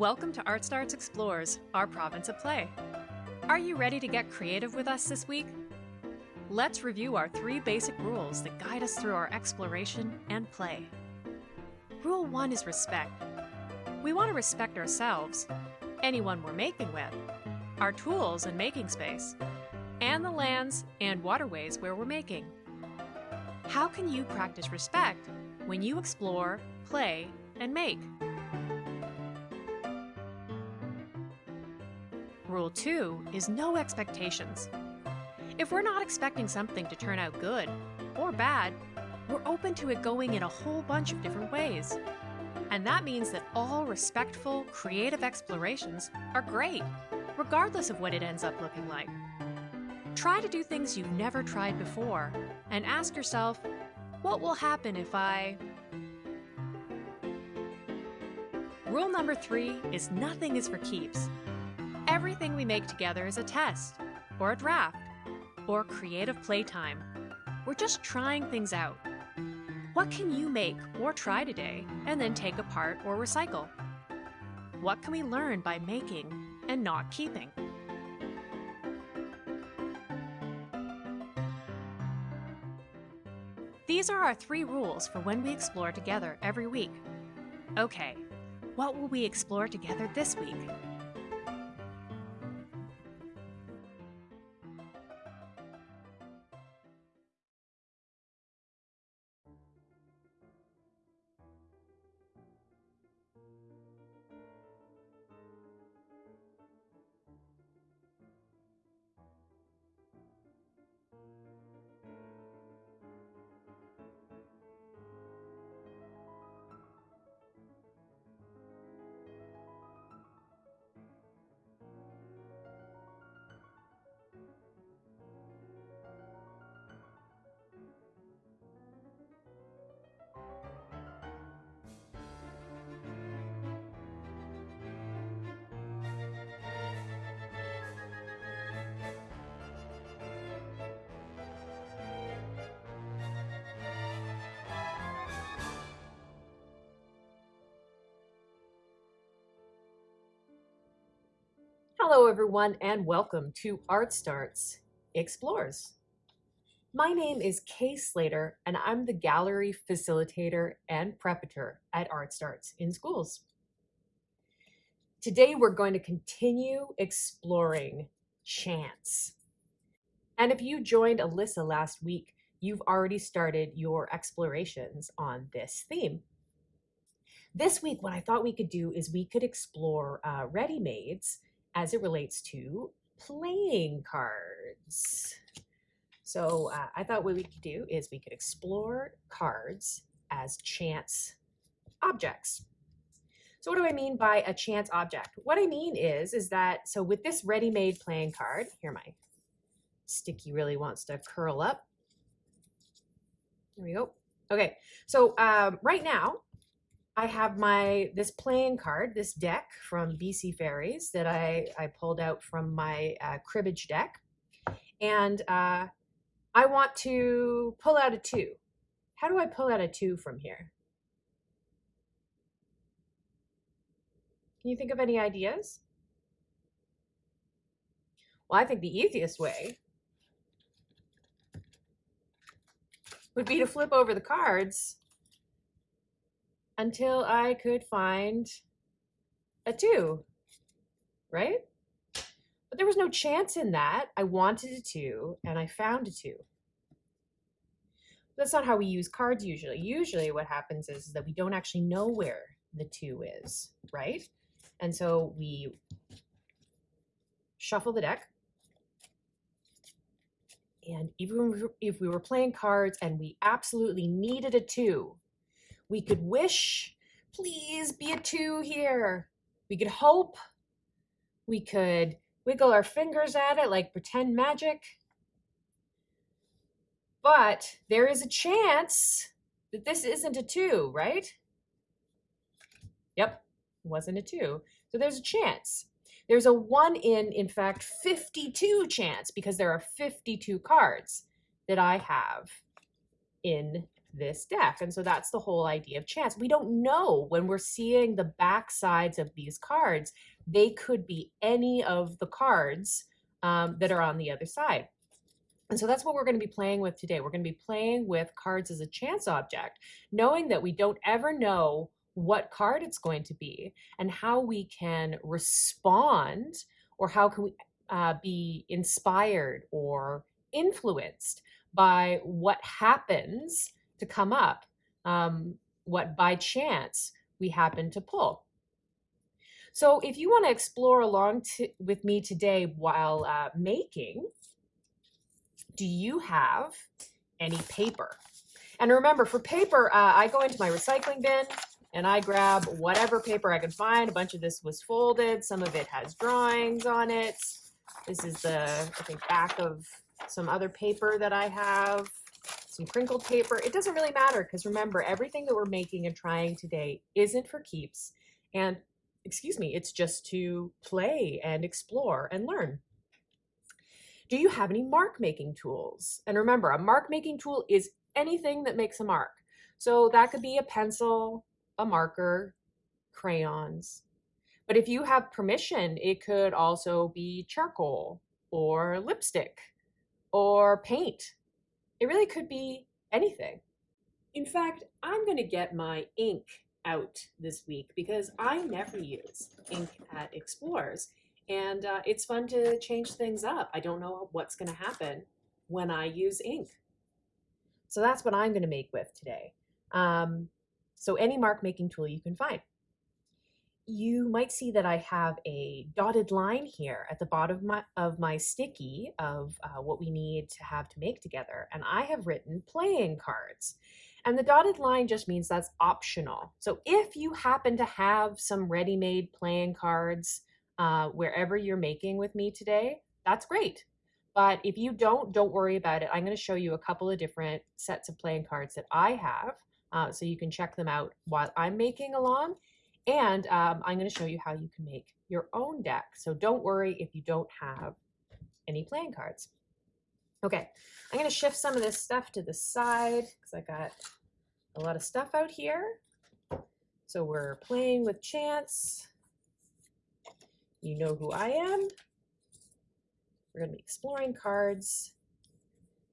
Welcome to Art Starts Explores, our province of play. Are you ready to get creative with us this week? Let's review our three basic rules that guide us through our exploration and play. Rule 1 is respect. We want to respect ourselves, anyone we're making with, our tools and making space, and the lands and waterways where we're making. How can you practice respect when you explore, play, and make? Rule 2 is no expectations. If we're not expecting something to turn out good or bad, we're open to it going in a whole bunch of different ways. And that means that all respectful, creative explorations are great, regardless of what it ends up looking like. Try to do things you've never tried before and ask yourself, what will happen if I... Rule number three is nothing is for keeps. Everything we make together is a test, or a draft, or creative playtime. We're just trying things out. What can you make or try today and then take apart or recycle? What can we learn by making and not keeping? These are our three rules for when we explore together every week. Okay, what will we explore together this week? Hello, everyone, and welcome to Art Starts Explores. My name is Kay Slater, and I'm the gallery facilitator and preparator at Art Starts in Schools. Today, we're going to continue exploring chance. And if you joined Alyssa last week, you've already started your explorations on this theme. This week, what I thought we could do is we could explore uh, ready-mades as it relates to playing cards. So uh, I thought what we could do is we could explore cards as chance objects. So what do I mean by a chance object? What I mean is, is that, so with this ready-made playing card, here my sticky really wants to curl up. There we go. Okay, so um, right now, I have my this playing card, this deck from BC Ferries that I, I pulled out from my uh, cribbage deck. And uh, I want to pull out a two. How do I pull out a two from here? Can you think of any ideas? Well, I think the easiest way would be to flip over the cards until I could find a two, right? But there was no chance in that. I wanted a two and I found a two. That's not how we use cards usually. Usually what happens is that we don't actually know where the two is, right? And so we shuffle the deck. And even if we were playing cards and we absolutely needed a two, we could wish, please be a two here. We could hope. We could wiggle our fingers at it like pretend magic. But there is a chance that this isn't a two, right? Yep, wasn't a two. So there's a chance. There's a one in, in fact, 52 chance because there are 52 cards that I have in this deck. And so that's the whole idea of chance. We don't know when we're seeing the back sides of these cards, they could be any of the cards um, that are on the other side. And so that's what we're going to be playing with today. We're going to be playing with cards as a chance object, knowing that we don't ever know what card it's going to be and how we can respond or how can we uh, be inspired or influenced by what happens to come up, um, what by chance we happen to pull. So if you want to explore along with me today while uh, making, do you have any paper? And remember, for paper, uh, I go into my recycling bin and I grab whatever paper I can find. A bunch of this was folded. Some of it has drawings on it. This is the, I think, back of some other paper that I have, some crinkled paper. It doesn't really matter because remember, everything that we're making and trying today isn't for keeps. And excuse me, it's just to play and explore and learn. Do you have any mark making tools? And remember, a mark making tool is anything that makes a mark. So that could be a pencil, a marker, crayons. But if you have permission, it could also be charcoal or lipstick or paint. It really could be anything. In fact, I'm going to get my ink out this week because I never use ink at Explorers. And uh, it's fun to change things up. I don't know what's going to happen when I use ink. So that's what I'm going to make with today. Um, so any mark making tool you can find you might see that I have a dotted line here at the bottom of my, of my sticky of uh, what we need to have to make together. And I have written playing cards. And the dotted line just means that's optional. So if you happen to have some ready-made playing cards uh, wherever you're making with me today, that's great. But if you don't, don't worry about it. I'm going to show you a couple of different sets of playing cards that I have. Uh, so you can check them out while I'm making along. And um, I'm going to show you how you can make your own deck. So don't worry if you don't have any playing cards. Okay, I'm going to shift some of this stuff to the side because I got a lot of stuff out here. So we're playing with chance. You know who I am. We're going to be exploring cards.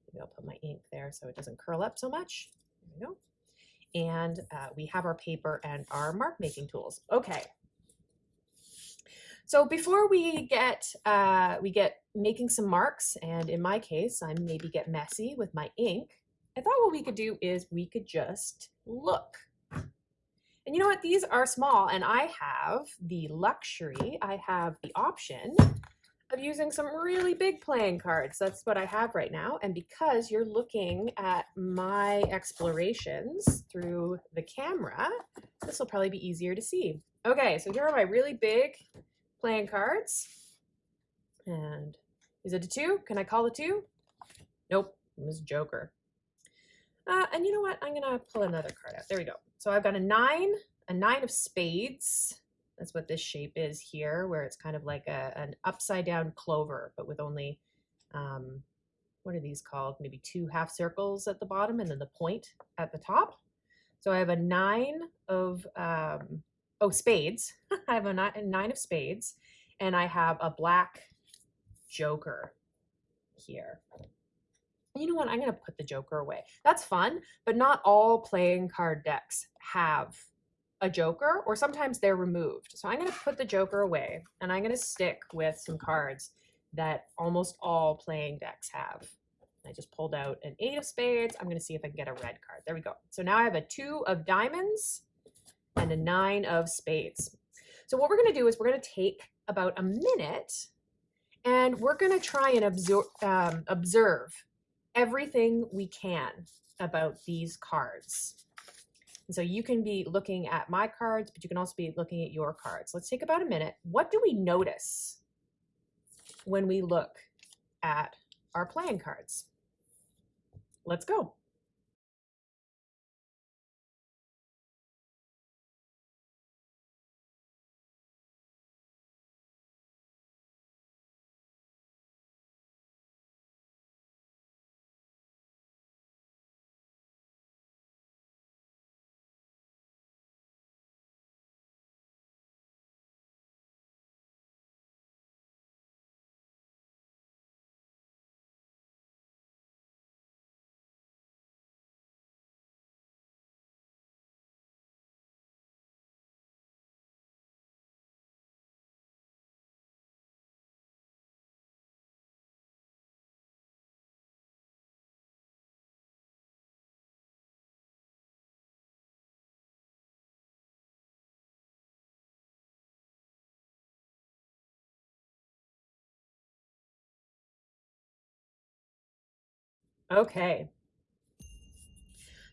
Maybe I'll put my ink there so it doesn't curl up so much. There we go and uh, we have our paper and our mark making tools. Okay. So before we get uh, we get making some marks, and in my case, I maybe get messy with my ink, I thought what we could do is we could just look. And you know what? These are small, and I have the luxury, I have the option of using some really big playing cards. That's what I have right now. And because you're looking at my explorations through the camera, this will probably be easier to see. Okay, so here are my really big playing cards. And is it a two? Can I call a two? Nope, it was Joker. Uh, and you know what? I'm gonna pull another card out. There we go. So I've got a nine, a nine of spades, that's what this shape is here, where it's kind of like a, an upside down clover, but with only, um, what are these called? Maybe two half circles at the bottom and then the point at the top. So I have a nine of, um, oh, spades. I have a nine, of spades and I have a black joker here. You know what? I'm going to put the joker away. That's fun, but not all playing card decks have a joker or sometimes they're removed. So I'm going to put the joker away and I'm going to stick with some cards that almost all playing decks have. I just pulled out an eight of spades. I'm going to see if I can get a red card. There we go. So now I have a two of diamonds and a nine of spades. So what we're going to do is we're going to take about a minute and we're going to try and absor um, observe everything we can about these cards. And so you can be looking at my cards, but you can also be looking at your cards. Let's take about a minute. What do we notice when we look at our playing cards? Let's go. Okay.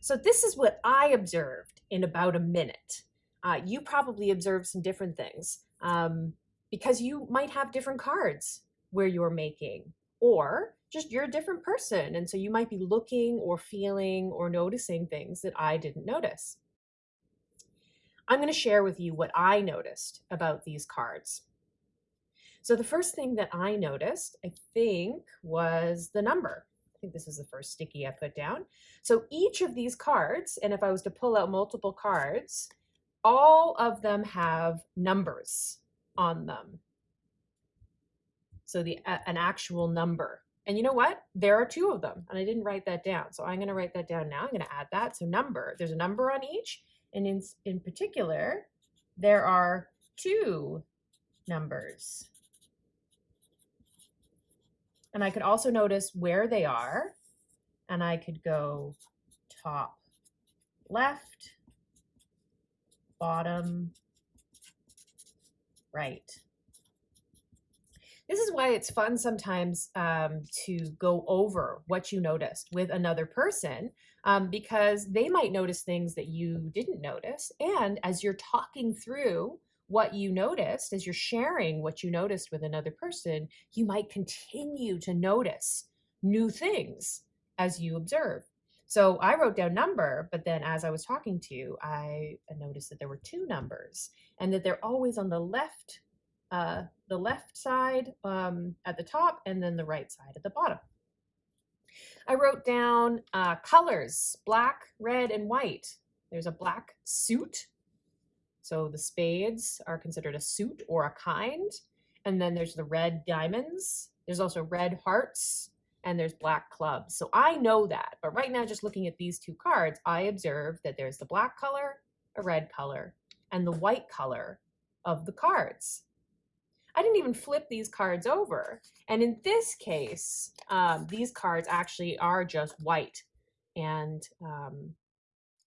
So this is what I observed in about a minute. Uh, you probably observed some different things um, because you might have different cards where you're making, or just you're a different person. And so you might be looking or feeling or noticing things that I didn't notice. I'm going to share with you what I noticed about these cards. So the first thing that I noticed, I think, was the number. I think this is the first sticky I put down. So each of these cards, and if I was to pull out multiple cards, all of them have numbers on them. So the an actual number. And you know what? There are two of them, and I didn't write that down. So I'm going to write that down now. I'm going to add that. So number, there's a number on each. And in, in particular, there are two numbers. And I could also notice where they are. And I could go top left, bottom right. This is why it's fun sometimes um, to go over what you noticed with another person um, because they might notice things that you didn't notice. And as you're talking through what you noticed, as you're sharing what you noticed with another person, you might continue to notice new things as you observe. So I wrote down number, but then as I was talking to you, I noticed that there were two numbers and that they're always on the left, uh, the left side um, at the top and then the right side at the bottom. I wrote down uh, colors, black, red, and white. There's a black suit. So the spades are considered a suit or a kind. And then there's the red diamonds. There's also red hearts and there's black clubs. So I know that. But right now, just looking at these two cards, I observe that there's the black color, a red color, and the white color of the cards. I didn't even flip these cards over. And in this case, um, these cards actually are just white and um,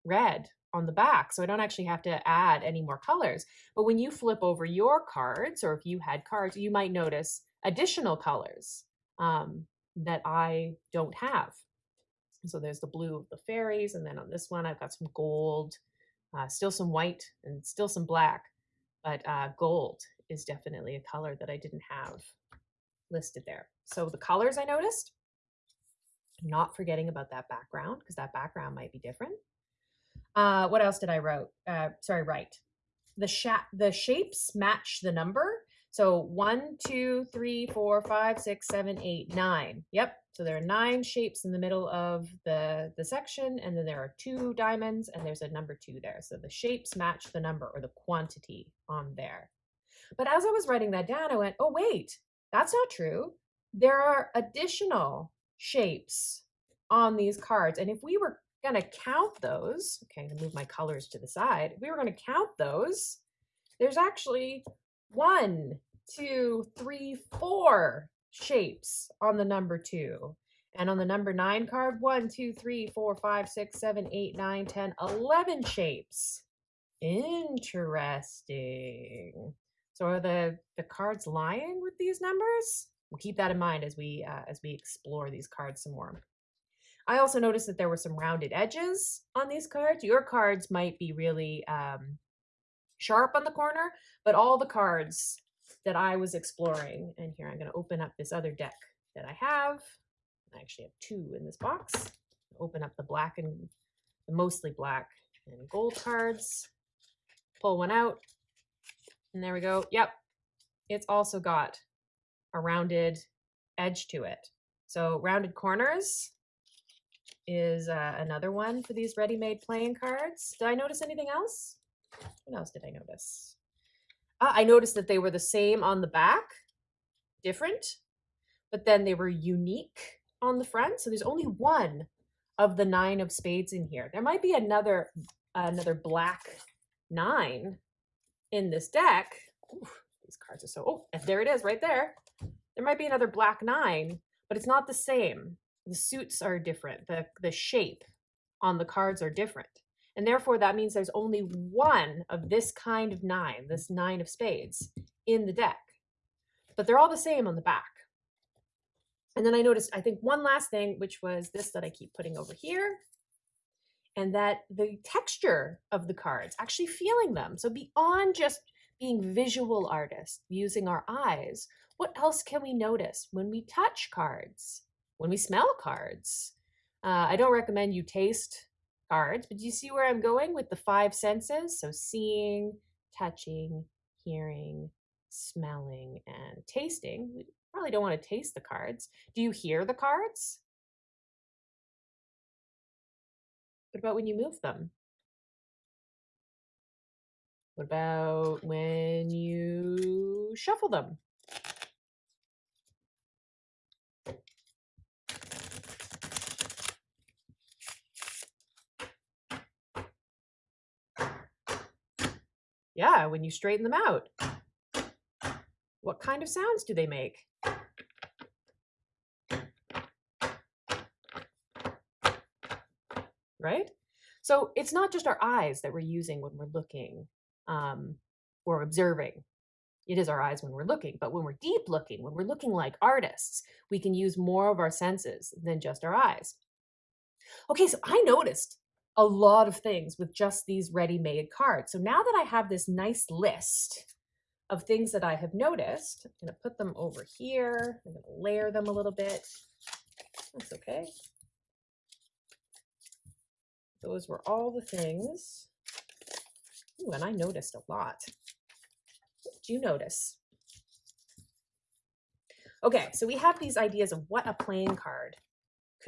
red on the back. So I don't actually have to add any more colors. But when you flip over your cards, or if you had cards, you might notice additional colors um, that I don't have. So there's the blue of the Ferries. And then on this one, I've got some gold, uh, still some white and still some black, but uh, gold is definitely a color that I didn't have listed there. So the colors I noticed, not forgetting about that background because that background might be different. Uh, what else did I wrote? Uh, sorry, write. The, sha the shapes match the number. So one, two, three, four, five, six, seven, eight, nine. Yep. So there are nine shapes in the middle of the, the section, and then there are two diamonds, and there's a number two there. So the shapes match the number or the quantity on there. But as I was writing that down, I went, oh, wait, that's not true. There are additional shapes on these cards. And if we were going to count those, okay, I'm going to move my colors to the side. If we were going to count those, there's actually one, two, three, four shapes on the number two. And on the number nine card, one, two, three, four, five, six, seven, eight, nine, ten, eleven shapes. Interesting. So are the, the cards lying with these numbers? We'll keep that in mind as we, uh, as we explore these cards some more. I also noticed that there were some rounded edges on these cards. Your cards might be really um, sharp on the corner, but all the cards that I was exploring, and here I'm going to open up this other deck that I have. I actually have two in this box. Open up the black and mostly black and gold cards. Pull one out, and there we go. Yep. It's also got a rounded edge to it. So rounded corners is uh, another one for these ready-made playing cards. Did I notice anything else? What else did I notice? Uh, I noticed that they were the same on the back, different, but then they were unique on the front. So there's only one of the nine of spades in here. There might be another another black nine in this deck, oof, these cards are so, oh, there it is right there. There might be another black nine, but it's not the same. The suits are different. The, the shape on the cards are different. And therefore, that means there's only one of this kind of nine, this nine of spades, in the deck. But they're all the same on the back. And then I noticed, I think one last thing, which was this that I keep putting over here, and that the texture of the cards, actually feeling them. So beyond just being visual artists, using our eyes, what else can we notice when we touch cards, when we smell cards? Uh, I don't recommend you taste cards, but do you see where I'm going with the five senses? So seeing, touching, hearing, smelling, and tasting. We probably don't want to taste the cards. Do you hear the cards? What about when you move them? What about when you shuffle them? Yeah, when you straighten them out. What kind of sounds do they make? Right? So it's not just our eyes that we're using when we're looking um, or observing. It is our eyes when we're looking, but when we're deep looking, when we're looking like artists, we can use more of our senses than just our eyes. Okay, so I noticed a lot of things with just these ready-made cards. So now that I have this nice list of things that I have noticed, I'm going to put them over here. I'm going to layer them a little bit. That's okay. Those were all the things. Ooh, and I noticed a lot. What did you notice? Okay, so we have these ideas of what a playing card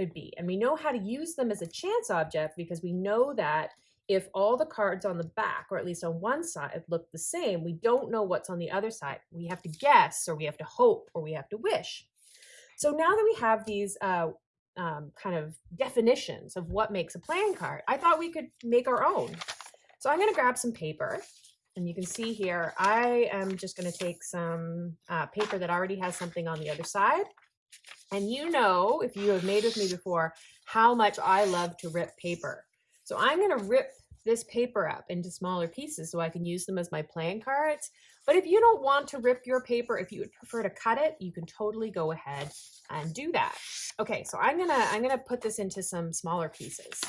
could be. And we know how to use them as a chance object because we know that if all the cards on the back, or at least on one side, look the same, we don't know what's on the other side. We have to guess, or we have to hope, or we have to wish. So now that we have these uh, um, kind of definitions of what makes a playing card, I thought we could make our own. So I'm going to grab some paper. And you can see here, I am just going to take some uh, paper that already has something on the other side. And you know, if you have made with me before, how much I love to rip paper. So I'm going to rip this paper up into smaller pieces so I can use them as my playing cards. But if you don't want to rip your paper, if you would prefer to cut it, you can totally go ahead and do that. Okay, so I'm gonna I'm gonna put this into some smaller pieces.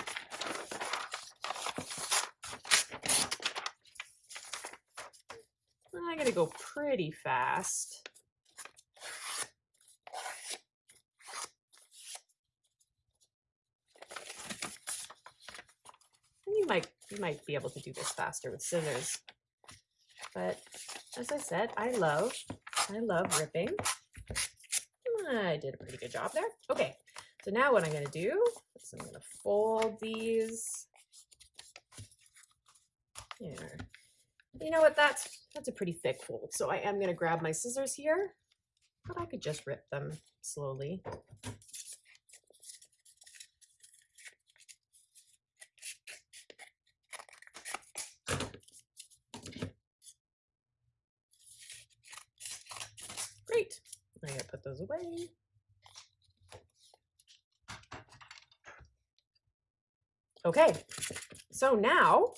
I'm gonna go pretty fast. You might be able to do this faster with scissors. But as I said, I love I love ripping. I did a pretty good job there. Okay, so now what I'm going to do is I'm to fold these. Here. You know what? That's that's a pretty thick fold. So I am going to grab my scissors here, but I could just rip them slowly. I gotta put those Okay, so now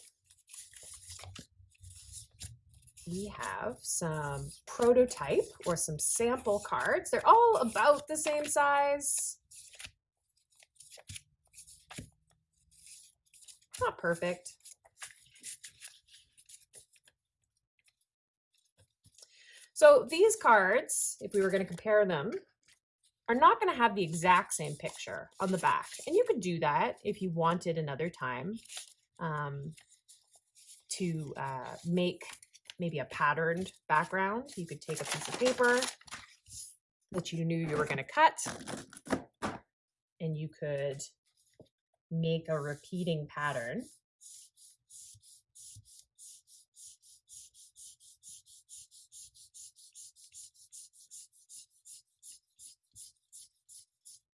we have some prototype or some sample cards. They're all about the same size. Not perfect. So these cards, if we were going to compare them, are not going to have the exact same picture on the back. And you could do that if you wanted another time um, to uh, make maybe a patterned background. You could take a piece of paper that you knew you were going to cut and you could make a repeating pattern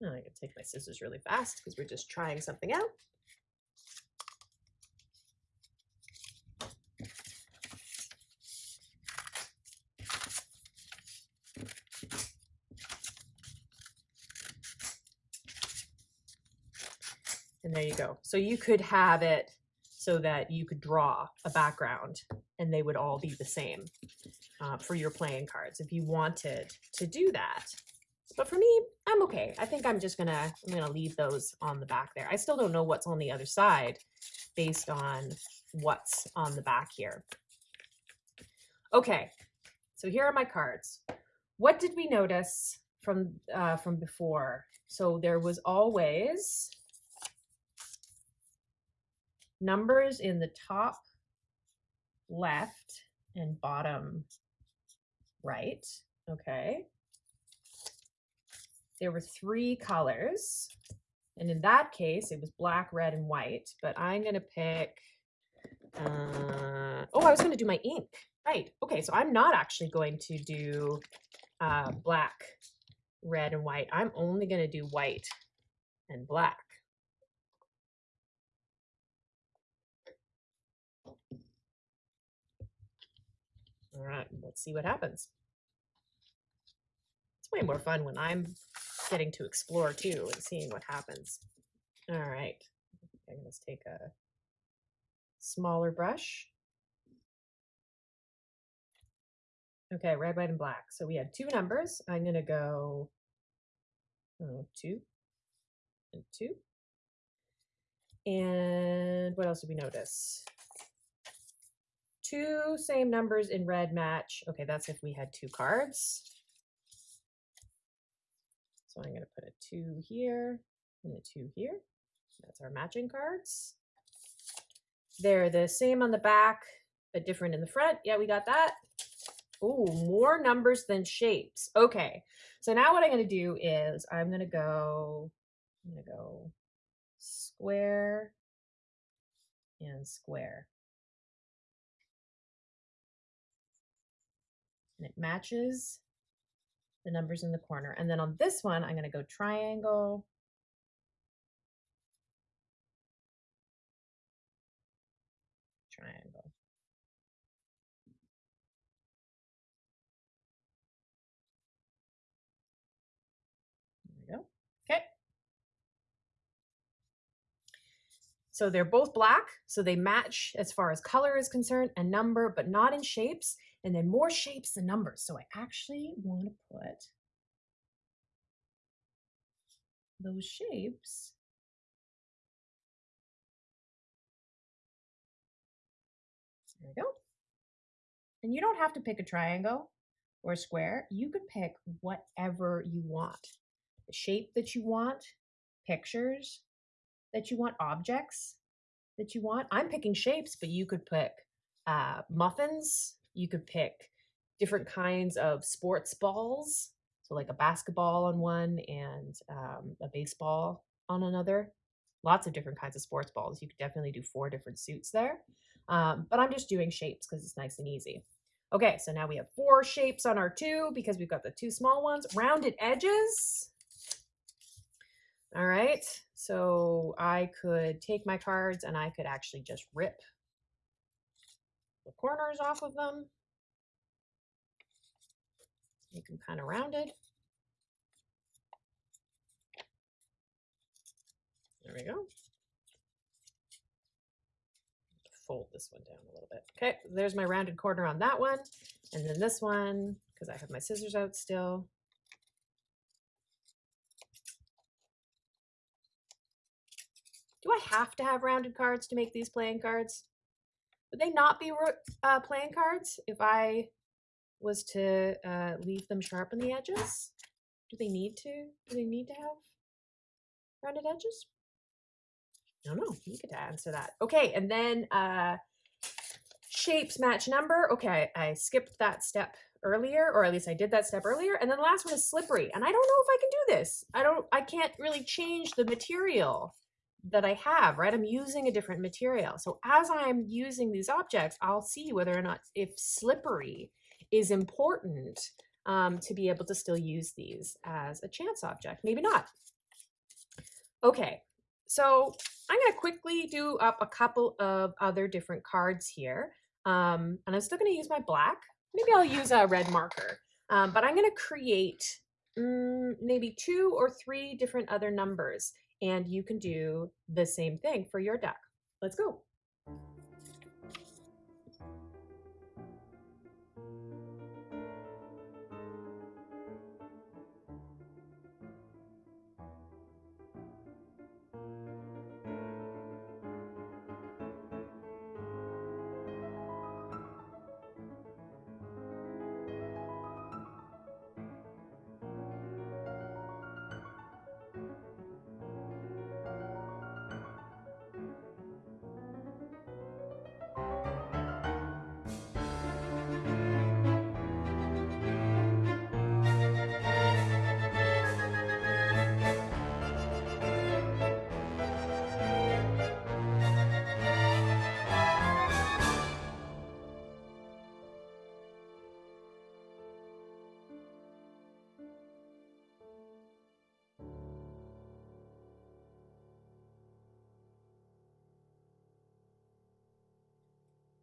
Now I can take my scissors really fast because we're just trying something out. And there you go. So you could have it so that you could draw a background and they would all be the same uh, for your playing cards if you wanted to do that. But for me, I'm okay. I think I'm just gonna I'm gonna leave those on the back there. I still don't know what's on the other side based on what's on the back here. Okay, so here are my cards. What did we notice from uh, from before? So there was always numbers in the top left and bottom right. Okay. There were three colors. And in that case, it was black, red, and white. But I'm going to pick. Uh, oh, I was going to do my ink. Right. Okay. So I'm not actually going to do uh, black, red, and white. I'm only going to do white and black. All right, let's see what happens. Way more fun when I'm getting to explore too and seeing what happens. All right, I'm going to take a smaller brush. Okay, red, white, and black. So we had two numbers. I'm going to go oh, two and two. And what else did we notice? two same numbers in red match. Okay, that's if we had two cards. So I'm going to put a two here and a two here. That's our matching cards. They're the same on the back, but different in the front. Yeah, we got that. Oh, more numbers than shapes. Okay, so now what I'm going to do is I'm going to go, I'm going to go square and square. and it matches the numbers in the corner. And then on this one, I'm going to go triangle. Triangle. There we go. Okay. So they're both black, so they match as far as color is concerned and number, but not in shapes and then more shapes than numbers. So I actually want to put those shapes There we go. And you don't have to pick a triangle or a square. You could pick whatever you want. The shape that you want, pictures that you want, objects that you want. I'm picking shapes, but you could pick uh, muffins you could pick different kinds of sports balls. So like a basketball on one and um, a baseball on another. Lots of different kinds of sports balls. You could definitely do four different suits there. Um, but I'm just doing shapes because it's nice and easy. Okay, so now we have four shapes on our two because we've got the two small ones. Rounded edges. All right, so I could take my cards and I could actually just rip the corners off of them. Make them kind of rounded. There we go. Fold this one down a little bit. Okay, there's my rounded corner on that one. And then this one, because I have my scissors out still. Do I have to have rounded cards to make these playing cards? Would they not be uh, playing cards if I was to uh, leave them sharp on the edges? Do they need to? Do they need to have rounded edges? I don't know. You could answer that. Okay, and then uh, shapes match number. Okay, I skipped that step earlier, or at least I did that step earlier. And then the last one is slippery. And I don't know if I can do this. I don't, I can't really change the material that I have, right? I'm using a different material. So as I'm using these objects, I'll see whether or not if slippery is important um, to be able to still use these as a chance object. Maybe not. Okay, so I'm going to quickly do up a couple of other different cards here. Um, and I'm still going to use my black. Maybe I'll use a red marker. Um, but I'm going to create mm, maybe two or three different other numbers and you can do the same thing for your deck. Let's go.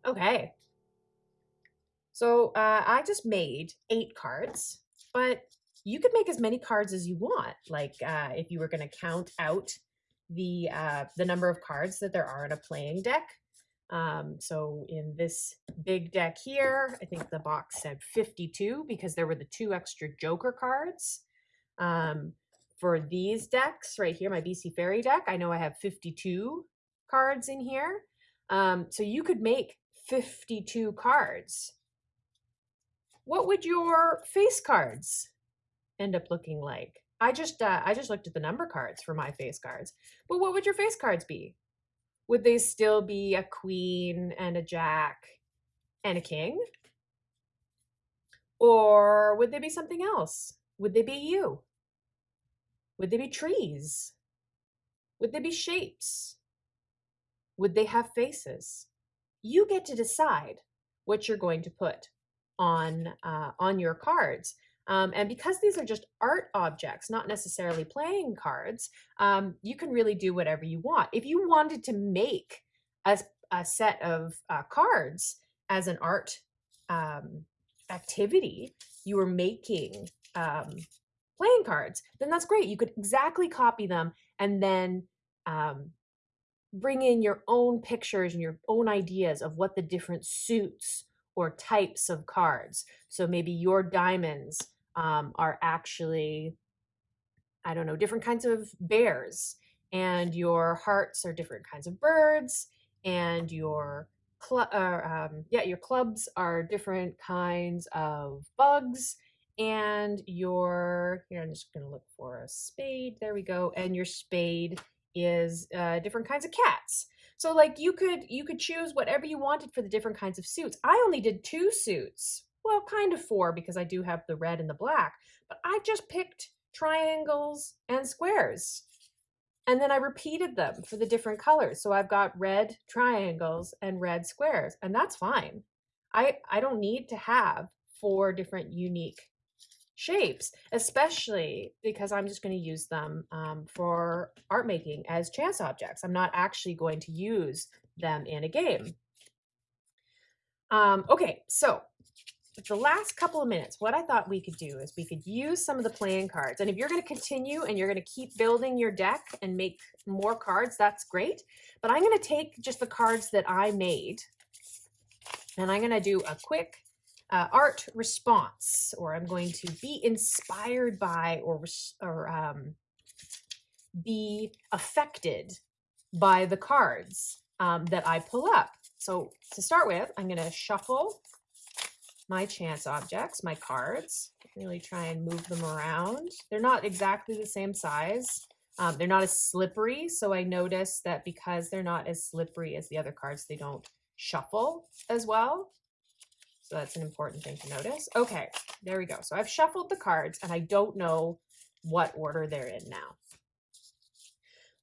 Okay. So uh, I just made eight cards, but you could make as many cards as you want. Like uh, if you were going to count out the uh, the number of cards that there are in a playing deck. Um, so in this big deck here, I think the box said 52 because there were the two extra Joker cards. Um, for these decks right here, my BC Ferry deck, I know I have 52 cards in here. Um, so you could make 52 cards. What would your face cards end up looking like? I just uh, I just looked at the number cards for my face cards. But what would your face cards be? Would they still be a queen and a jack and a king? Or would they be something else? Would they be you? Would they be trees? Would they be shapes? Would they have faces? You get to decide what you're going to put on uh, on your cards. Um, and because these are just art objects, not necessarily playing cards, um, you can really do whatever you want. If you wanted to make a, a set of uh, cards as an art um, activity, you were making um, playing cards, then that's great. You could exactly copy them and then um, bring in your own pictures and your own ideas of what the different suits or types of cards. So maybe your diamonds um, are actually, I don't know, different kinds of bears, and your hearts are different kinds of birds, and your cl- uh, um, yeah, your clubs are different kinds of bugs, and your here I'm just to look for a spade. There we go, and your spade is uh, different kinds of cats. So like you could you could choose whatever you wanted for the different kinds of suits. I only did two suits well, kind of four because I do have the red and the black, but I just picked triangles and squares. And then I repeated them for the different colors. So I've got red triangles and red squares, and that's fine. I, I don't need to have four different unique shapes, especially because I'm just going to use them um, for art making as chance objects. I'm not actually going to use them in a game. Um, okay, so the last couple of minutes, what I thought we could do is we could use some of the playing cards. And if you're going to continue and you're going to keep building your deck and make more cards, that's great. But I'm going to take just the cards that I made and I'm going to do a quick uh, art response, or I'm going to be inspired by or, or um, be affected by the cards um, that I pull up. So to start with, I'm going to shuffle my chance objects, my cards. Really try and move them around. They're not exactly the same size. Um, they're not as slippery, so I notice that because they're not as slippery as the other cards, they don't shuffle as well. So that's an important thing to notice. Okay, there we go. So I've shuffled the cards and I don't know what order they're in now.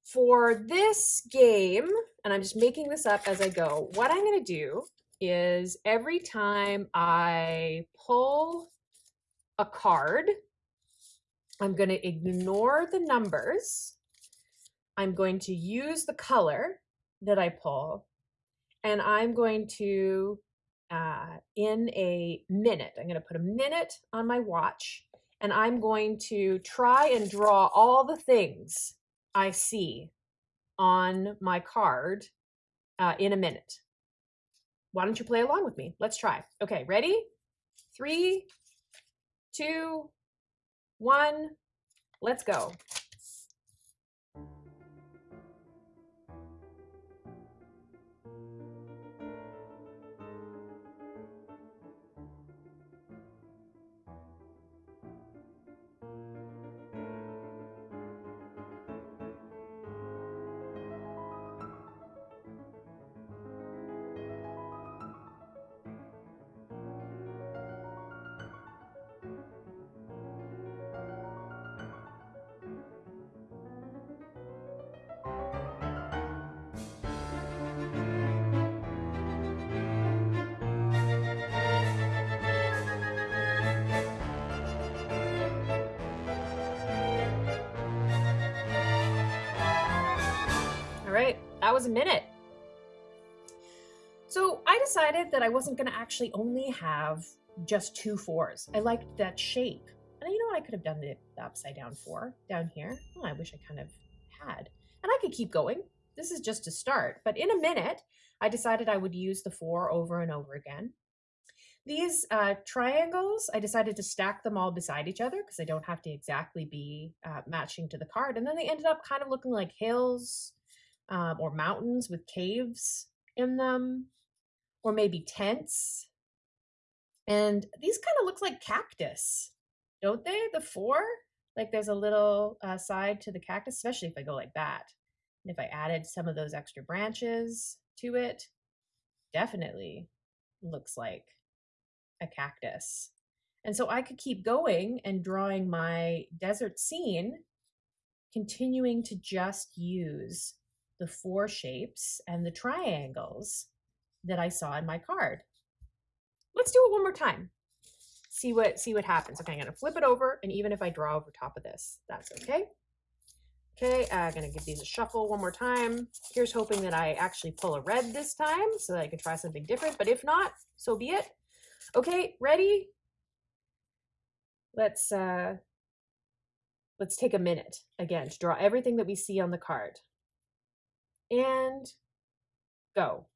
For this game, and I'm just making this up as I go, what I'm going to do is every time I pull a card, I'm going to ignore the numbers. I'm going to use the color that I pull, and I'm going to, uh, in a minute, I'm going to put a minute on my watch, and I'm going to try and draw all the things I see on my card uh, in a minute. Why don't you play along with me? Let's try. Okay, ready? Three, two, one, let's go. That was a minute. So I decided that I wasn't going to actually only have just two fours. I liked that shape. And you know what? I could have done the, upside down four down here. Oh, I wish I kind of had. And I could keep going. This is just a start. But in a minute, I decided I would use the four over and over again. These uh, triangles, I decided to stack them all beside each other because they don't have to exactly be uh, matching to the card. And then they ended up kind of looking like hills um, or mountains with caves in them, or maybe tents. And these kind of look like cactus, don't they? The four? Like there's a little uh, side to the cactus, especially if I go like that. And if I added some of those extra branches to it, definitely looks like a cactus. And so I could keep going and drawing my desert scene, continuing to just use the four shapes and the triangles that I saw in my card. Let's do it one more time. See what see what happens. Okay, I'm gonna flip it over, and even if I draw over top of this, that's okay. Okay, I'm gonna give these a shuffle one more time. Here's hoping that I actually pull a red this time so that I can try something different, but if not, so be it. Okay, ready? Let's uh let's take a minute again to draw everything that we see on the card. And go.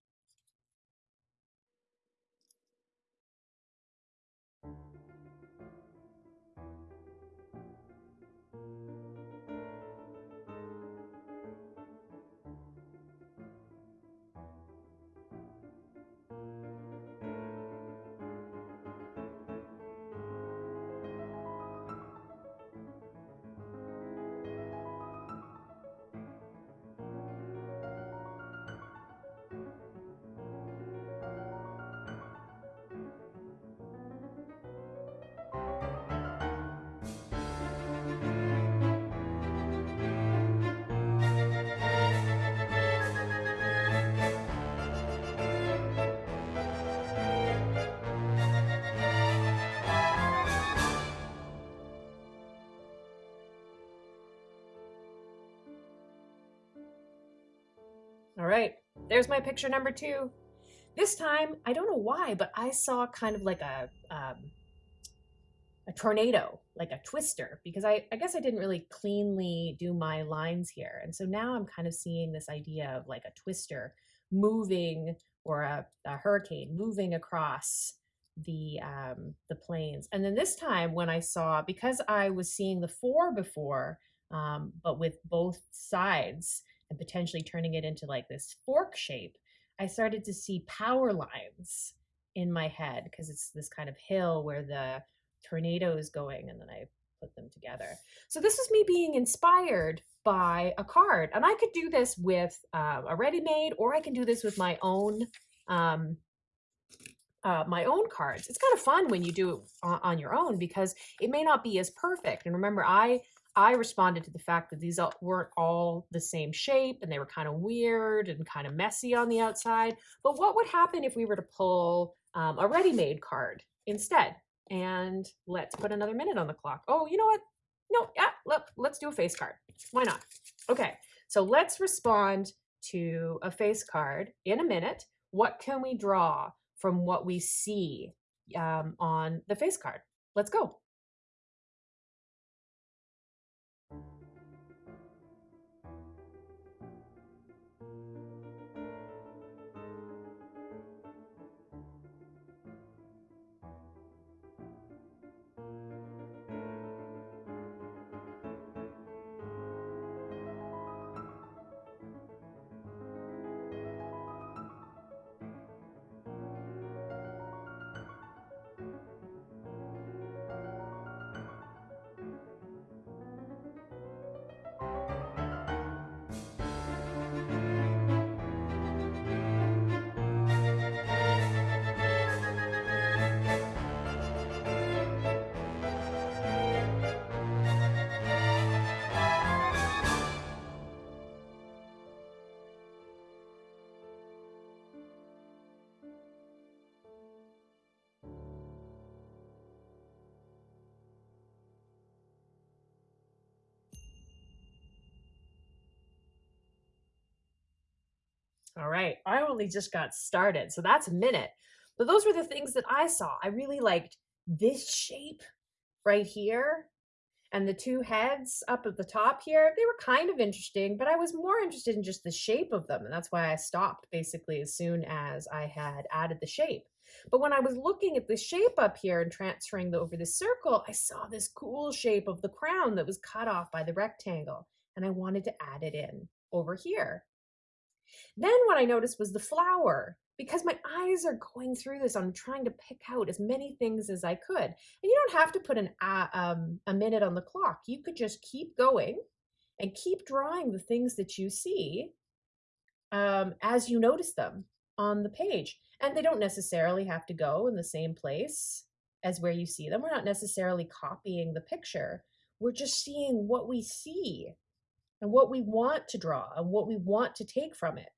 There's my picture number two. This time, I don't know why, but I saw kind of like a um, a tornado, like a twister, because I, I guess I didn't really cleanly do my lines here. And so now I'm kind of seeing this idea of like a twister moving or a, a hurricane moving across the um, the plains. And then this time when I saw, because I was seeing the four before, um, but with both sides, and potentially turning it into like this fork shape, I started to see power lines in my head because it's this kind of hill where the tornado is going and then I put them together. So this is me being inspired by a card and I could do this with uh, a ready-made or I can do this with my own um, uh, my own cards. It's kind of fun when you do it on your own because it may not be as perfect. And remember, I I responded to the fact that these weren't all the same shape and they were kind of weird and kind of messy on the outside. But what would happen if we were to pull um, a ready-made card instead? And let's put another minute on the clock. Oh, you know what? No, yeah, let, let's do a face card. Why not? Okay, so let's respond to a face card in a minute. What can we draw from what we see um, on the face card? Let's go. All right, I only just got started, so that's a minute. But those were the things that I saw. I really liked this shape right here and the two heads up at the top here. They were kind of interesting, but I was more interested in just the shape of them. And that's why I stopped basically as soon as I had added the shape. But when I was looking at the shape up here and transferring the, over the circle, I saw this cool shape of the crown that was cut off by the rectangle. And I wanted to add it in over here. Then what I noticed was the flower because my eyes are going through this. I'm trying to pick out as many things as I could. And you don't have to put an uh, um, a minute on the clock. You could just keep going and keep drawing the things that you see um, as you notice them on the page. And they don't necessarily have to go in the same place as where you see them. We're not necessarily copying the picture. We're just seeing what we see and what we want to draw and what we want to take from it.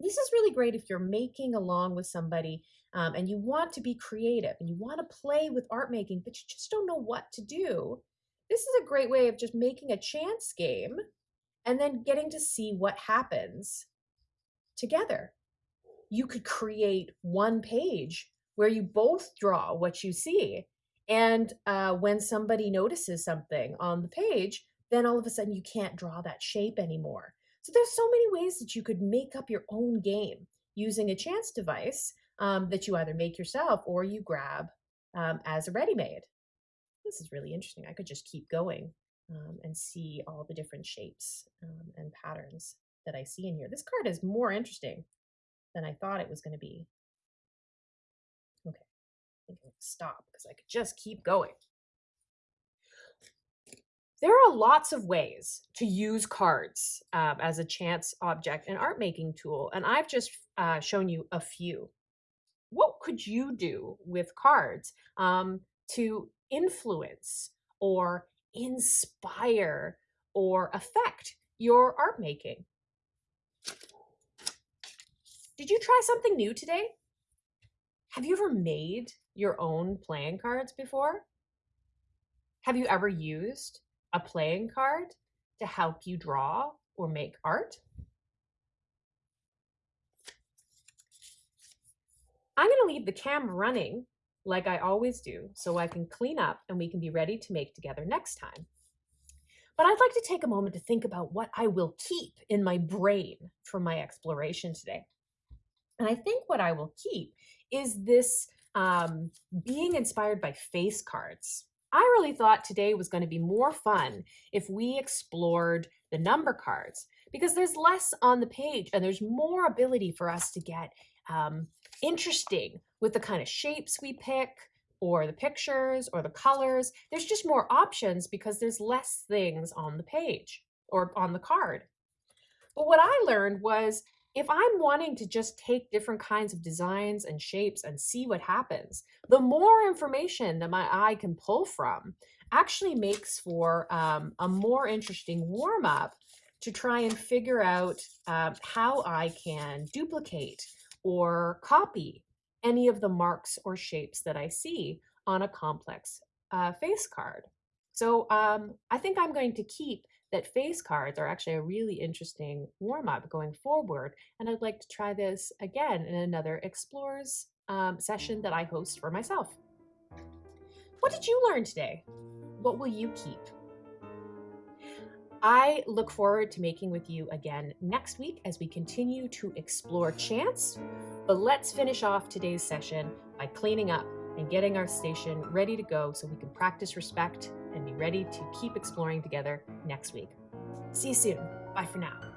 This is really great if you're making along with somebody um, and you want to be creative and you want to play with art making, but you just don't know what to do. This is a great way of just making a chance game and then getting to see what happens together. You could create one page where you both draw what you see. And uh, when somebody notices something on the page, then all of a sudden you can't draw that shape anymore. So there's so many ways that you could make up your own game using a chance device um, that you either make yourself or you grab um, as a ready-made. This is really interesting. I could just keep going um, and see all the different shapes um, and patterns that I see in here. This card is more interesting than I thought it was going to be. Okay, stop because I could just keep going. There are lots of ways to use cards um, as a chance object and art making tool, and I've just uh, shown you a few. What could you do with cards um, to influence or inspire or affect your art making? Did you try something new today? Have you ever made your own playing cards before? Have you ever used a playing card to help you draw or make art. I'm going to leave the cam running like I always do so I can clean up and we can be ready to make together next time. But I'd like to take a moment to think about what I will keep in my brain from my exploration today. And I think what I will keep is this um, being inspired by face cards. I really thought today was going to be more fun if we explored the number cards because there's less on the page and there's more ability for us to get um, interesting with the kind of shapes we pick or the pictures or the colors. There's just more options because there's less things on the page or on the card. But what I learned was if I'm wanting to just take different kinds of designs and shapes and see what happens, the more information that my eye can pull from actually makes for um, a more interesting warm up to try and figure out uh, how I can duplicate or copy any of the marks or shapes that I see on a complex uh, face card. So um, I think I'm going to keep that face cards are actually a really interesting warm-up going forward. And I'd like to try this again in another Explores um, session that I host for myself. What did you learn today? What will you keep? I look forward to making with you again next week as we continue to explore chance. But let's finish off today's session by cleaning up and getting our station ready to go so we can practice respect and be ready to keep exploring together next week. See you soon. Bye for now.